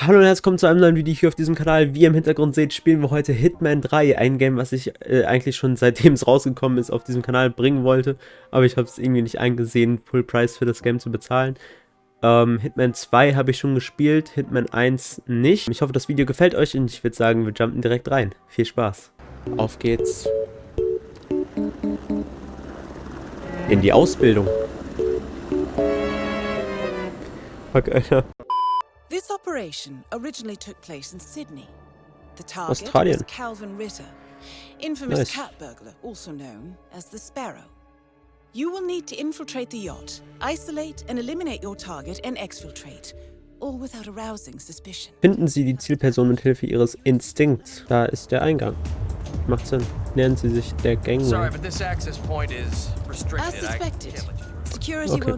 Hallo und herzlich willkommen zu einem neuen Video hier auf diesem Kanal. Wie ihr im Hintergrund seht, spielen wir heute Hitman 3, ein Game, was ich äh, eigentlich schon seitdem es rausgekommen ist auf diesem Kanal bringen wollte, aber ich habe es irgendwie nicht eingesehen, Full Price für das Game zu bezahlen. Ähm, Hitman 2 habe ich schon gespielt, Hitman 1 nicht. Ich hoffe, das Video gefällt euch und ich würde sagen, wir jumpen direkt rein. Viel Spaß. Auf geht's. In die Ausbildung. Fuck, Alter. This operation originally took place in Sydney. The target Australien. was Calvin Ritter, infamous Nice. cat burglar, also known as the Sparrow. You will need to infiltrate the yacht, isolate and eliminate your target, and exfiltrate, all without arousing suspicion. Finden Sie die Zielperson mit Hilfe Ihres Instinkts. Da ist der Eingang. Macht Sinn. Nähern Sie sich der Sorry, but this access point is As restricted. I suspected, Okay.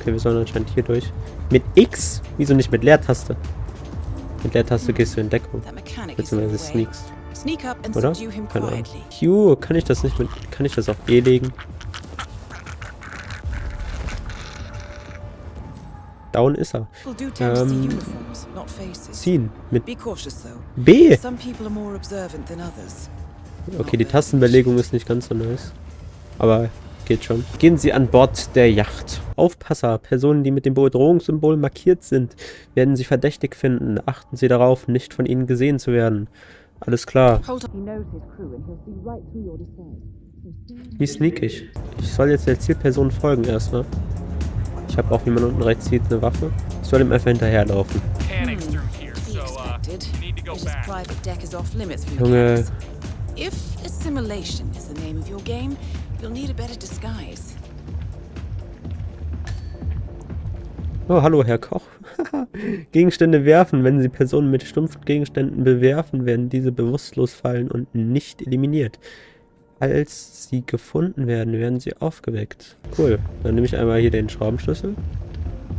Okay, wir sollen anscheinend hier durch. Mit X? Wieso nicht mit Leertaste? Mit Leertaste gehst du in Deckung. Beziehungsweise the way. sneakst. Sneak up and Oder? Keine Ahnung. Q, kann ich das nicht mit. Kann ich das auf E legen? Down ist er. Ähm. Ziehen. Mit Be cautious though. B. Okay, die Tastenbelegung ist nicht ganz so nice. Aber geht schon. Gehen Sie an Bord der Yacht. Aufpasser, Personen, die mit dem Bedrohungssymbol markiert sind, werden Sie verdächtig finden. Achten Sie darauf, nicht von ihnen gesehen zu werden. Alles klar. Wie sneak ich? Ich soll jetzt der Zielperson folgen erstmal. Ich habe auch, wie man unten rechts sieht, eine Waffe. Ich soll ihm einfach hinterherlaufen. So uh, Junge. If assimilation is the name of your game, you'll need a better disguise. Oh, hallo, Herr Koch. Gegenstände werfen. Wenn Sie Personen mit stumpfen Gegenständen bewerfen, werden diese bewusstlos fallen und nicht eliminiert. Als sie gefunden werden, werden sie aufgeweckt. Cool. Dann nehme ich einmal hier den Schraubenschlüssel.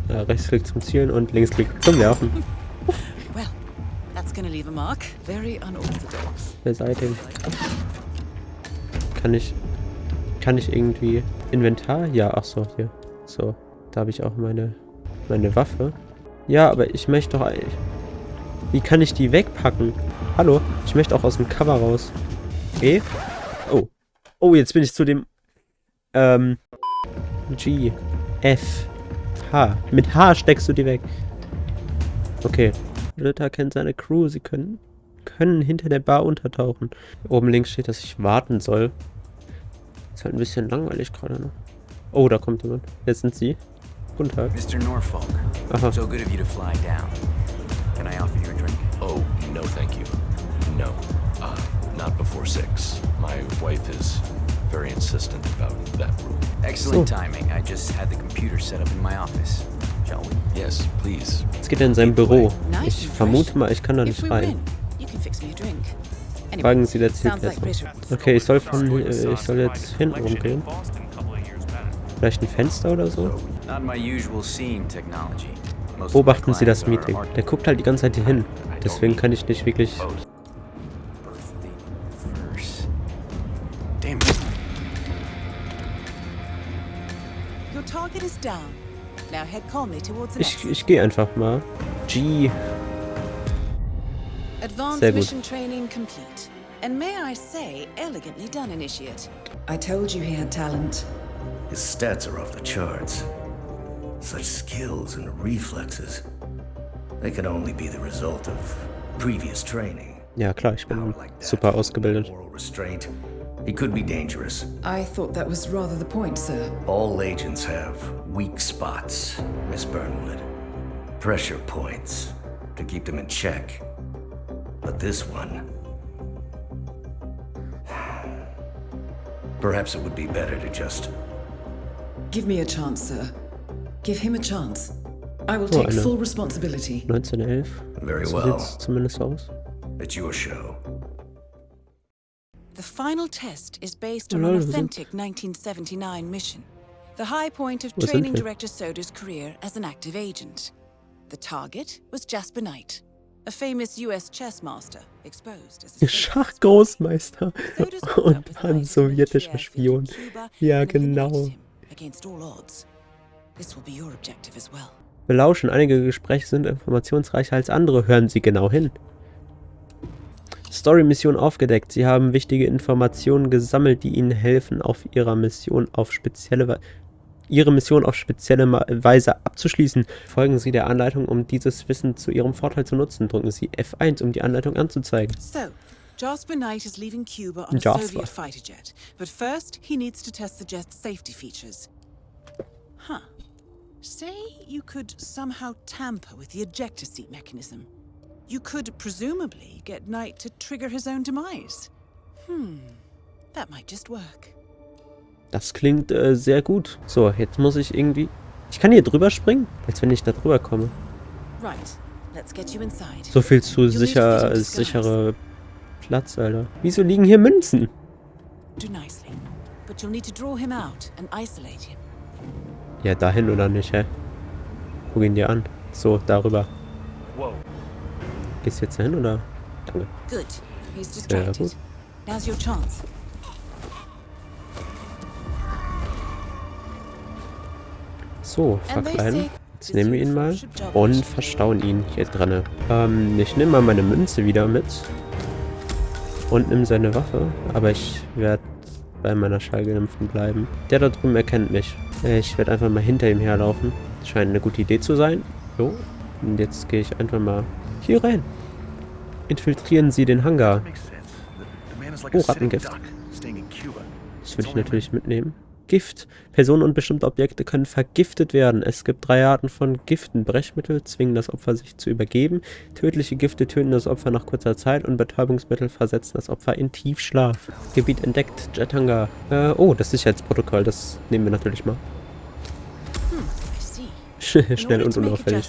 Ja, Rechtsklick zum Zielen und Linksklick zum Werfen. Well, that's gonna leave a mark. Very unorthodox. Beseitigen. Kann ich... Kann ich irgendwie... Inventar? Ja, ach so, hier. So, da habe ich auch meine... Meine Waffe. Ja, aber ich möchte doch eigentlich... Wie kann ich die wegpacken? Hallo? Ich möchte auch aus dem Cover raus. E? Oh. Oh, jetzt bin ich zu dem... Ähm... G. F. H. Mit H steckst du die weg. Okay. Ritter kennt seine Crew. Sie können können hinter der Bar untertauchen. Oben links steht, dass ich warten soll. Ist halt ein bisschen langweilig gerade noch. Oh, da kommt jemand. Jetzt sind sie. Guten Tag. Mr. Norfolk, Aha. so good of you to fly down. Can I offer you a drink? Oh, no, thank you. No. Uh, not before six. My wife is very insistent about that rule. Excellent So. timing. I just had the computer set up in my office. Shall we? Yes, please. Jetzt geht er in sein Büro. Ich vermute mal, ich kann da nicht rein. Fragen Sie der. British. Okay, ich soll von, äh, ich soll jetzt hinten rumgehen. Vielleicht ein Fenster oder so? Beobachten Sie das Meeting. Der guckt halt die ganze Zeit hier hin. Deswegen kann ich nicht wirklich... birthday verse. Damn it. Your target is down. Now head calmly towards the Ich, next. ich gehe einfach mal. G. Advanced Sehr gut. mission training complete. And may I say, elegantly done, Initiate. I told you he had talent. His stats are off the charts. Such skills and reflexes. They can only be the result of previous training. Ja klar, ich bin like super ausgebildet. Moral restraint. He could be dangerous. I thought that was rather the point, sir. All agents have weak spots, Miss Burnwood. Pressure points to keep them in check. But this one. Perhaps it would be better to just Give me a chance, sir. Give him a chance. I will take I know. full responsibility. 1911. very So well. sieht's zumindest aus. It's your show. The final test is based on an authentic 1979 mission. The high point of Was training director Soda's career as an active agent. The target was Jasper Knight, a famous US chess master, exposed as a Schachgroßmeister und ein sowjetischer Spion. Ja, genau. belauschen. Einige Gespräche sind informationsreicher als andere. Hören Sie genau hin. Story-Mission aufgedeckt. Sie haben wichtige Informationen gesammelt, die Ihnen helfen, auf Ihrer Mission auf spezielle Weise Ihre Mission auf spezielle Weise abzuschließen. Folgen Sie der Anleitung, um dieses Wissen zu Ihrem Vorteil zu nutzen. Drücken Sie F1, um die Anleitung anzuzeigen. So, Jasper Knight is leaving Cuba on a Jasper. Soviet fighter jet, but first he needs to test the jet's safety features. Huh. Say you could somehow tamper with the ejector seat mechanism. You could presumably get Knight to trigger his own demise. Hmm. That might just work. Das klingt äh, sehr gut. So, jetzt muss ich irgendwie... Ich kann hier drüber springen? Als wenn ich da drüber komme. Right. Let's get you inside. So viel zu sicher, sichere Platz, Alter. Wieso liegen hier Münzen? Ja, dahin oder nicht, hä? Guck ihn dir an. So, darüber. Whoa. Gehst du jetzt dahin oder? Danke. Good. He's Sehr distracted. gut. Now's your chance. So, verkleiden. Jetzt nehmen wir ihn mal und verstauen ihn hier drinne. Ähm, ich nehme mal meine Münze wieder mit. Und nimm seine Waffe. Aber ich werde bei meiner Schallgeimpften bleiben. Der da drüben erkennt mich. Ich werde einfach mal hinter ihm herlaufen. Scheint eine gute Idee zu sein. So. Und jetzt gehe ich einfach mal hier rein. Infiltrieren Sie den Hangar. Oh, Rattengift. Das würde ich natürlich mitnehmen. Gift. Personen und bestimmte Objekte können vergiftet werden. Es gibt drei Arten von Giften. Brechmittel zwingen das Opfer sich zu übergeben. Tödliche Gifte töten das Opfer nach kurzer Zeit und Betäubungsmittel versetzen das Opfer in Tiefschlaf. Gebiet entdeckt. Jethangar. Äh, oh, das Sicherheitsprotokoll. Das nehmen wir natürlich mal. In Schnell und unauffällig.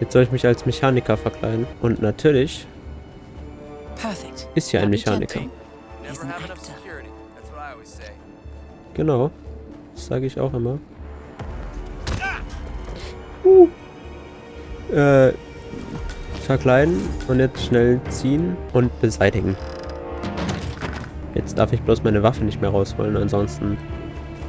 Jetzt soll ich mich als Mechaniker verkleiden. Und natürlich. Ist hier ein. Mechaniker. Genau. Das sage ich auch immer. Uh. Äh, verkleiden und jetzt schnell ziehen und beseitigen. Jetzt darf ich bloß meine Waffe nicht mehr rausholen, ansonsten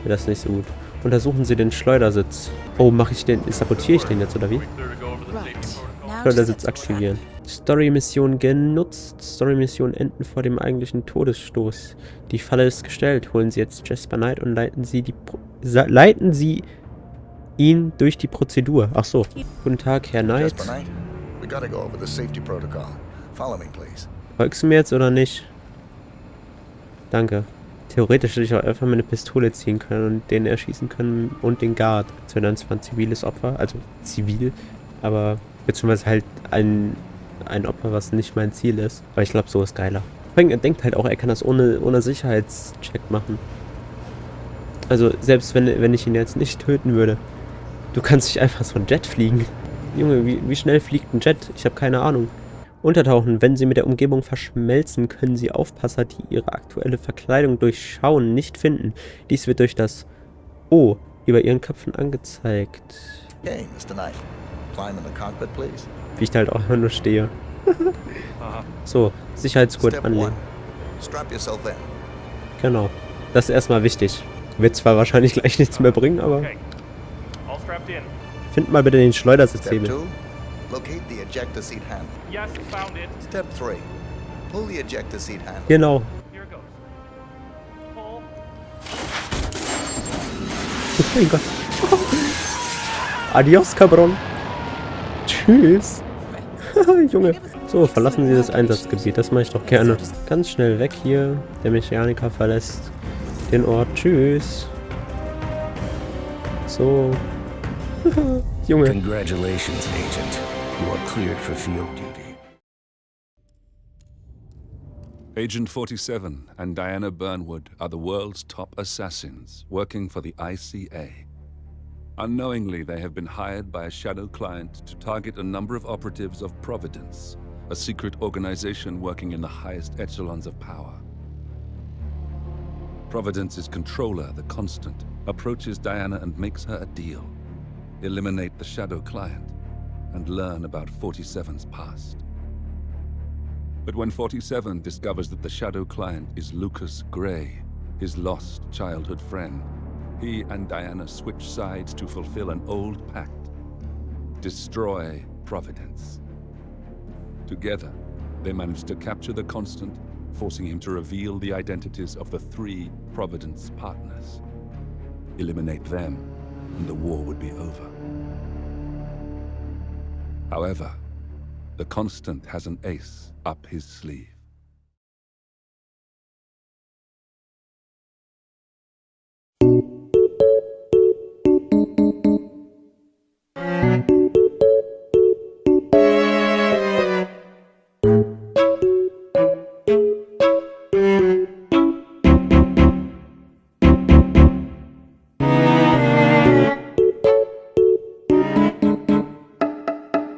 wäre das nicht so gut. Untersuchen Sie den Schleudersitz. Oh, mache ich den, sabotiere ich den jetzt oder wie? Right. Set the trap. aktivieren. Story-Mission genutzt. Story-Mission enden vor dem eigentlichen Todesstoß. Die Falle ist gestellt. Holen Sie jetzt Jasper Knight und leiten Sie die Pro leiten Sie ihn durch die Prozedur. Ach so. Guten Tag, Herr Knight. Jasper Knight, we gotta go over the safety protocol. Follow me, please. Folgst du mir jetzt oder nicht? Danke. Theoretisch hätte ich auch einfach meine Pistole ziehen können und den erschießen können und den Guard. Das wäre dann zwar ein ziviles Opfer, also zivil, aber beziehungsweise halt ein, ein Opfer, was nicht mein Ziel ist. Aber ich glaube, so ist geiler. Er denkt halt auch, er kann das ohne, ohne Sicherheitscheck machen. Also selbst wenn, wenn ich ihn jetzt nicht töten würde. Du kannst nicht einfach so ein Jet fliegen. Junge, wie, wie schnell fliegt ein Jet? Ich habe keine Ahnung. Untertauchen. Wenn sie mit der Umgebung verschmelzen, können sie Aufpasser, die ihre aktuelle Verkleidung durchschauen, nicht finden. Dies wird durch das O über ihren Köpfen angezeigt. Okay, Mr. Knight. Climb in the cockpit, please. Wie ich da halt auch immer nur stehe. so, Sicherheitsgurt anlegen. one. Strap yourself in. Genau. Das ist erstmal wichtig. Wird zwar wahrscheinlich gleich nichts mehr bringen, aber find mal bitte den Schleudersitzhebel. two. Locate the ejector seat handle. Yes, found it. Step three. Pull the ejector seat handle. Genau. Here it goes. Pull. Oh mein Gott. Adios, Cabron. Tschüss. Junge. So, verlassen Sie das Einsatzgebiet. Das mache ich doch gerne. Ganz schnell weg hier. Der Mechaniker verlässt den Ort. Tschüss. So. Junge. Congratulations, Agent. You are cleared for field duty. Agent 47 and Diana Burnwood are the world's top assassins working for the ICA. Unknowingly, they have been hired by a shadow client to target a number of operatives of Providence, a secret organization working in the highest echelons of power. Providence's controller, the Constant, approaches Diana and makes her a deal. Eliminate the shadow client and learn about 47's past. But when 47 discovers that the shadow client is Lucas Gray, his lost childhood friend, he and Diana switch sides to fulfill an old pact. Destroy Providence. Together, they manage to capture the Constant, forcing him to reveal the identities of the three Providence partners. Eliminate them, and the war would be over. However, the Constant has an ace up his sleeve.